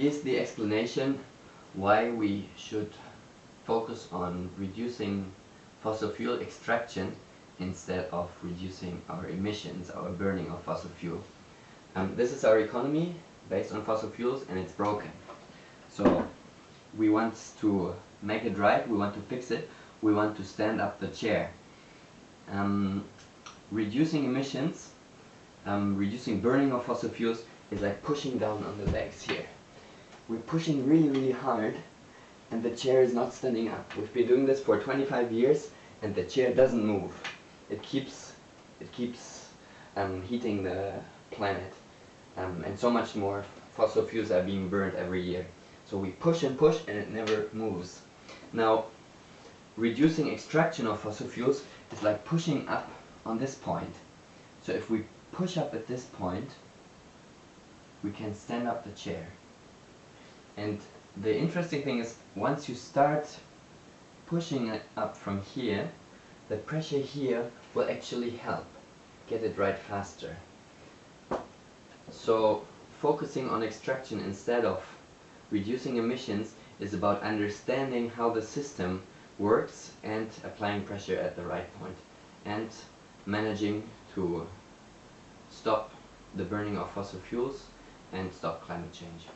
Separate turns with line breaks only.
is the explanation why we should focus on reducing fossil fuel extraction instead of reducing our emissions, our burning of fossil fuel. Um, this is our economy based on fossil fuels and it's broken. So we want to make it right, we want to fix it, we want to stand up the chair. Um, reducing emissions, um, reducing burning of fossil fuels is like pushing down on the legs here. We're pushing really really hard and the chair is not standing up. We've been doing this for 25 years and the chair doesn't move. It keeps, it keeps um, heating the planet um, and so much more fossil fuels are being burned every year. So we push and push and it never moves. Now, reducing extraction of fossil fuels is like pushing up on this point. So if we push up at this point, we can stand up the chair. And the interesting thing is, once you start pushing it up from here, the pressure here will actually help get it right faster. So focusing on extraction instead of reducing emissions is about understanding how the system works and applying pressure at the right point and managing to stop the burning of fossil fuels and stop climate change.